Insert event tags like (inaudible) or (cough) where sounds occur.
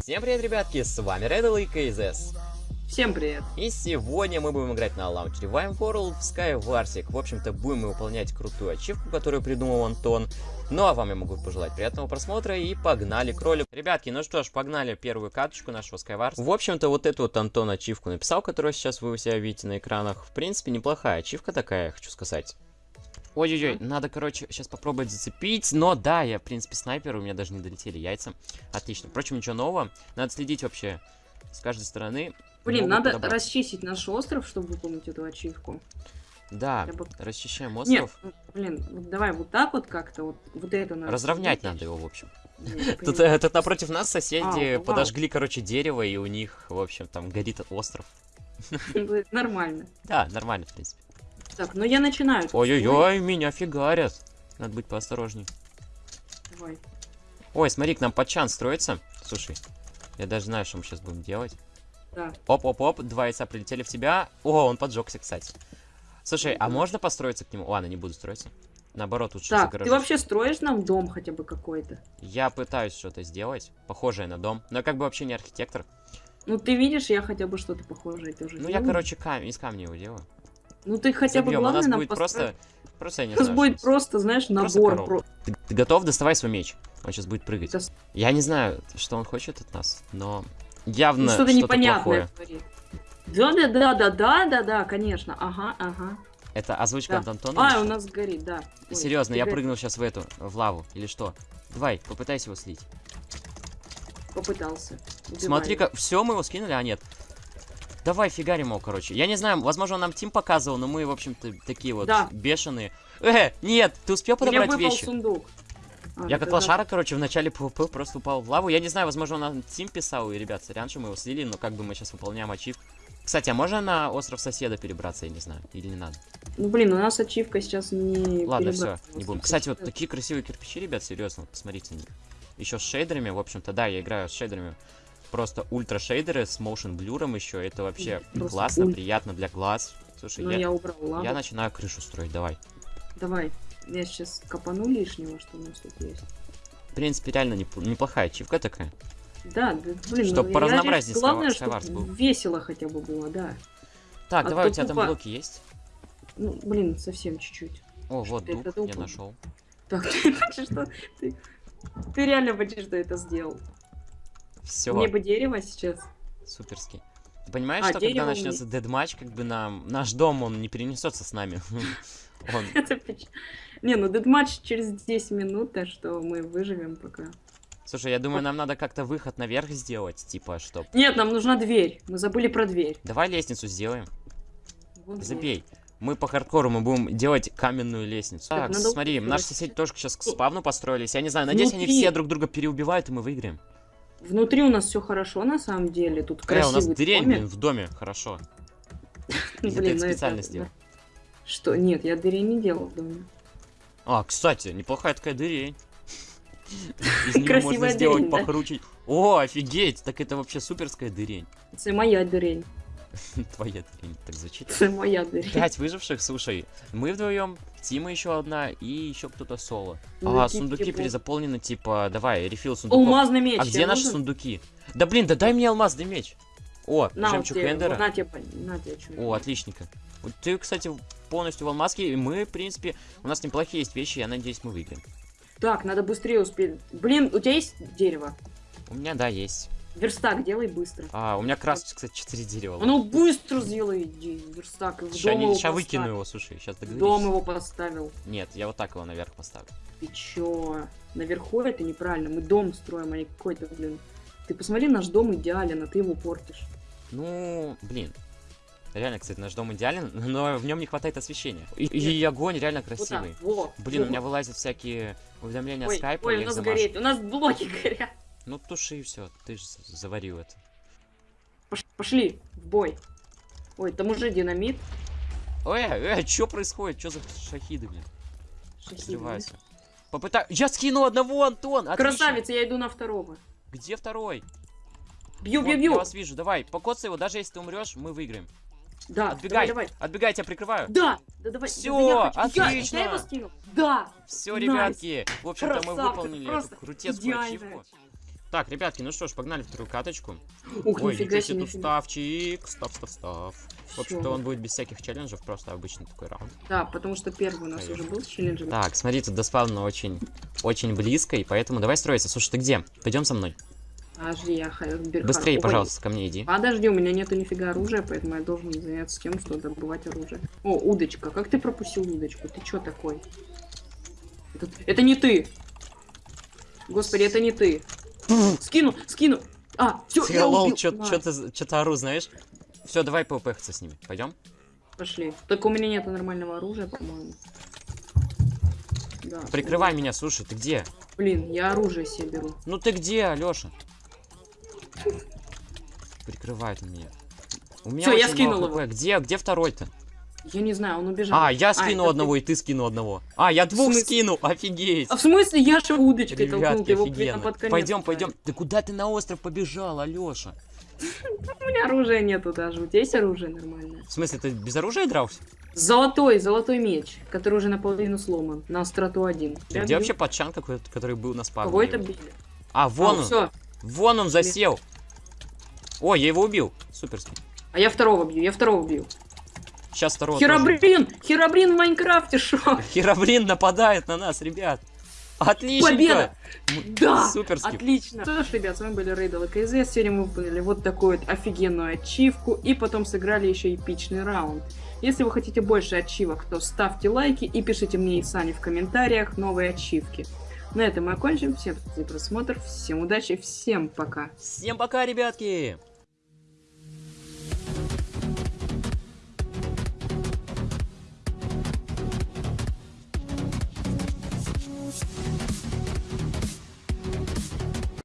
Всем привет, ребятки, с вами Реддл и KZS. Всем привет. И сегодня мы будем играть на лаунчере Vime World в Skywarsик. В общем-то, будем мы выполнять крутую ачивку, которую придумал Антон. Ну а вам я могу пожелать приятного просмотра и погнали кролик. Ребятки, ну что ж, погнали первую каточку нашего Skywars. В общем-то, вот эту вот Антон ачивку написал, которую сейчас вы у себя видите на экранах. В принципе, неплохая ачивка такая, хочу сказать. Ой-ой-ой, надо, короче, сейчас попробовать зацепить. Но да, я, в принципе, снайпер, у меня даже не долетели яйца. Отлично. Впрочем, ничего нового. Надо следить вообще с каждой стороны. Блин, надо подобрать. расчистить наш остров, чтобы выполнить эту ачивку. Да, бы... расчищаем остров. Нет, блин, вот давай вот так вот как-то, вот, вот это надо. Разровнять надо его, в общем. (laughs) Тут, э, тут напротив нас соседи а, подожгли, короче, дерево, и у них, в общем, там горит остров. Нормально. (laughs) Да, нормально, в принципе. Так, ну я начинаю. Ой-ой-ой, меня фигарят. Надо быть поосторожней. Давай. Ой, смотри, к нам подчан строится. Слушай, я даже знаю, что мы сейчас будем делать. Да. Оп-оп-оп, два яйца прилетели в тебя. О, он поджегся, кстати. Слушай, а можно построиться к нему? Ладно, не буду строиться. Наоборот, лучше Так, ты вообще строишь нам дом хотя бы какой-то? Я пытаюсь что-то сделать, похожее на дом. Но я как бы вообще не архитектор. Ну, ты видишь, я хотя бы что-то похожее тоже Ну, делаю. я, короче, кам из камня его делаю. Ну ты хотя Забьем. бы главное у нас нам будет построить... просто... Просто я не (laughs) У нас будет просто, знаешь, набор. Про... Ты, ты готов? Доставай свой меч. Он сейчас будет прыгать. Да. Я не знаю, что он хочет от нас, но явно ну, что-то непонятное Да-да-да-да-да-да-да, конечно. Ага, ага. Это озвучка да. Антона? А, у нас горит, да. Ой, Серьезно, я горит. прыгнул сейчас в эту, в лаву, или что? Давай, попытайся его слить. Попытался. Смотри-ка, все, мы его скинули, а нет. Давай фигарим его, короче. Я не знаю, возможно, он нам team показывал, но мы, в общем-то, такие вот да. бешеные. Э, нет, ты успел подобрать Мне вещи? сундук. А, я как лошара, да. короче, в начале PvP просто упал в лаву. Я не знаю, возможно, он нам team писал, и, ребят, раньше мы его слили, но как бы мы сейчас выполняем ачивку. Кстати, а можно на остров соседа перебраться, я не знаю, или не надо? Ну, блин, у нас ачивка сейчас не... Ладно, все, не будем. Кстати, вот такие красивые кирпичи, ребят, серьезно, вот посмотрите на них. Еще с шейдерами, в общем-то, да, я играю с шейдерами просто ультра шейдеры с motion блюром еще. Это вообще просто классно, уль... приятно для глаз. Слушай, ну, я, я, убрал лаву. я начинаю крышу строить, давай. Давай. Я сейчас копану лишнего, что у нас тут есть. В принципе, реально неп неплохая чивка такая. Да, да блин, Чтобы ну, по разнообразию Главное, чтобы был. весело хотя бы было, да. Так, а давай, у тебя тупо... там блоки есть? Ну, блин, совсем чуть-чуть. О, вот дуб, я нашел. Так, (laughs) ты что... Ты, ты реально почти что это сделал. Все. Мне бы дерево сейчас. Суперский. Ты понимаешь, а, что когда начнется дедматч, как бы нам наш дом, он не перенесется с нами. (laughs) он... Не, ну дедматч через 10 минут, так что мы выживем пока. Слушай, я думаю, нам надо как-то выход наверх сделать, типа, чтоб... Нет, нам нужна дверь. Мы забыли про дверь. Давай лестницу сделаем. Вот Забей. Мы по хардкору мы будем делать каменную лестницу. Так, так смотри, наши соседи тоже сейчас к спавну построились. Я не знаю, надеюсь, Внутри. они все друг друга переубивают, и мы выиграем. Внутри у нас все хорошо, на самом деле. Тут э, красивый у нас дырень, блин, в доме, хорошо. (laughs) Блин, это специально сделал. Что? Нет, я дырень не делал в доме. А, кстати, неплохая такая дырень. Из (laughs) нее можно сделать покруче. О, офигеть! Так это вообще суперская дырень. Это моя дырень. (laughs) Твоя дырень, так звучит. Моя дырень. Пять выживших, слушай. Мы вдвоем, Тима еще одна и еще кто-то соло. Ну, а, сундуки перезаполнены, типа, давай, рефил сундуков. Алмазный меч. А где наши сундуки? Да блин, да дай мне алмазный меч. О, на, жемчуг Эндера. На тебе, на тебе, О, отличненько. Ты, кстати, полностью в алмазке, и мы, в принципе, у нас неплохие есть вещи, я надеюсь, мы выиграем. Так, надо быстрее успеть. Блин, у тебя есть дерево? У меня, да, есть. Верстак делай быстро. А, у меня раз, кстати, 4 дерева. Ну быстро сделай иди, верстак. В ща выкину его, слушай, сейчас договорись. Дом его поставил. Нет, я вот так его наверх поставлю. Ты чё? Наверху это неправильно. Мы дом строим, а не какой-то, блин. Ты посмотри, наш дом идеален, а ты его портишь. Ну, блин. Реально, кстати, наш дом идеален, (laughs) но в нем не хватает освещения. И, и огонь реально красивый. Вот так, вот, Блин, вот. у меня вылазят всякие уведомления ой, скайпа. Ой, у нас горит, у нас блоки горят. Ну туши и все, ты же заварил это. Пошли в бой. Ой, там уже динамит. Ой, эй, что происходит? Что за шахиды, блин? Шахиды. Попытай. Я скинул одного, Антон! Отлично. Красавица, я иду на второго. Где второй? Бью, бью, бью. Я вас вижу, давай, покоцай его, даже если ты умрешь, мы выиграем. Да, Отбегай. давай, давай. Отбегай, тебя прикрываю. Да, да давай. Всё, да, я хочу- Я- отлично. Я, его скинул. Да. Все, Nice. ребятки, в общем-то мы выполнили эту крутецкую ачивку. Так, ребятки, ну что ж, погнали вторую каточку. Ух, Ой, нифига себе, тут ставчик. Став, став, став. В общем-то, он будет без всяких челленджев, просто обычный такой раунд. Да, потому что первый у нас Конечно. уже был с челленджем. Так, смотри, тут до спавна очень, очень близко, и поэтому давай строиться. Слушай, ты где? Пойдем со мной. Подожди, я ха- Берхар- Быстрее, Ой, пожалуйста, ко мне иди. Подожди, у меня нету нифига оружия, поэтому я должен заняться тем, что добывать оружие. О, удочка. Как ты пропустил удочку? Ты чё такой? Это, это не ты! Господи, это не ты! Скину, скину! А, все, Ты, я лол, убил. чё- На, чё-то чё-то ору, знаешь? Все, давай ПВПхаться с ними. Пойдем? Пошли. Только у меня нету нормального оружия, по-моему. Да. Прикрывай меня, слушай, ты где? Блин, я оружие себе беру. Ну ты где, Алёша? Прикрывает меня. У меня Всё, я скинул его. Где, где второй-то? Я не знаю, он убежал. А, я это скинул ты. одного, и ты скинул одного. А, я двух смысле? скинул, офигеть. А в смысле, я же удочкой толкнул, Ребятки, ты его под конец Пойдем, пойдем. Ты куда ты на остров побежал, Алёша? (laughs) У меня оружия нету даже. У тебя есть оружие нормальное? В смысле, ты без оружия дрался? Золотой, золотой меч, который уже наполовину сломан. На остроту один. Ты где вообще патчан какой-то, который был на спавне? Кого это били? А, вон он. все. Вон он засел. Ой, я его убил. Суперски. А я второго бью, я второго бью. Сейчас второго тоже. Херобрин! Херобрин в Майнкрафте, шо? Херобрин нападает на нас, ребят. Отлично. Победа! Да! Суперски. Отлично! Что ж, ребят, с вами были Рейдл и КЗ. Сегодня мы выполнили вот такую вот офигенную ачивку. И потом сыграли еще эпичный раунд. Если вы хотите больше ачивок, то ставьте лайки и пишите мне и Сане в комментариях новые ачивки. На этом мы окончим. Всем спасибо за просмотр, всем удачи, всем пока. Всем пока, ребятки.